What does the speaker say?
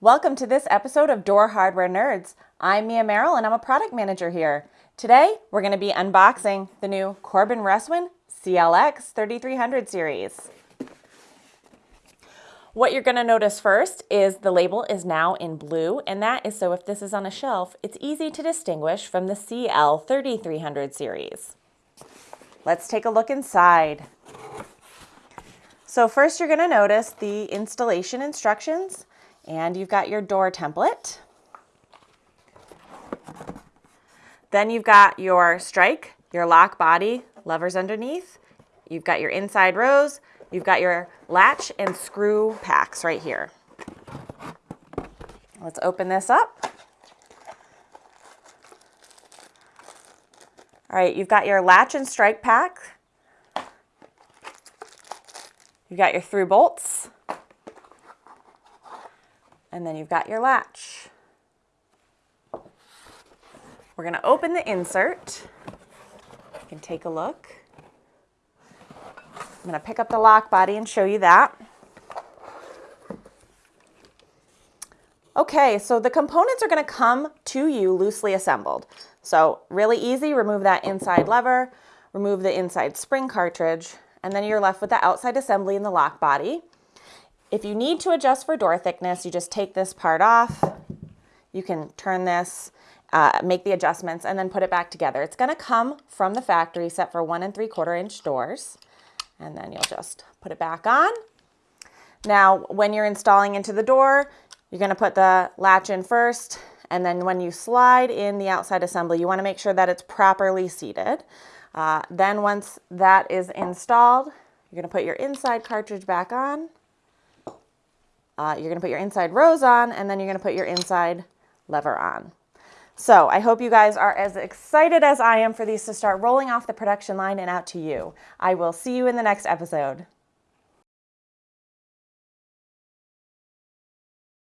Welcome to this episode of Door Hardware Nerds. I'm Mia Merrill and I'm a product manager here. Today we're going to be unboxing the new Corbin Russwin CLX 3300 series. What you're going to notice first is the label is now in blue and that is so if this is on a shelf it's easy to distinguish from the CL 3300 series. Let's take a look inside. So first you're going to notice the installation instructions and you've got your door template. Then you've got your strike, your lock body, levers underneath. You've got your inside rose. You've got your latch and screw packs right here. Let's open this up. All right, you've got your latch and strike pack. You've got your through bolts. And then you've got your latch. We're going to open the insert. You can take a look. I'm going to pick up the lock body and show you that. Okay, so the components are going to come to you loosely assembled. So really easy, remove that inside lever, remove the inside spring cartridge, and then you're left with the outside assembly and the lock body. If you need to adjust for door thickness, you just take this part off. You can turn this, uh, make the adjustments, and then put it back together. It's gonna come from the factory set for one and three quarter inch doors. And then you'll just put it back on. Now, when you're installing into the door, you're gonna put the latch in first, and then when you slide in the outside assembly, you wanna make sure that it's properly seated. Uh, then once that is installed, you're gonna put your inside cartridge back on, uh, you're gonna put your inside rose on and then you're gonna put your inside lever on. So I hope you guys are as excited as I am for these to start rolling off the production line and out to you. I will see you in the next episode.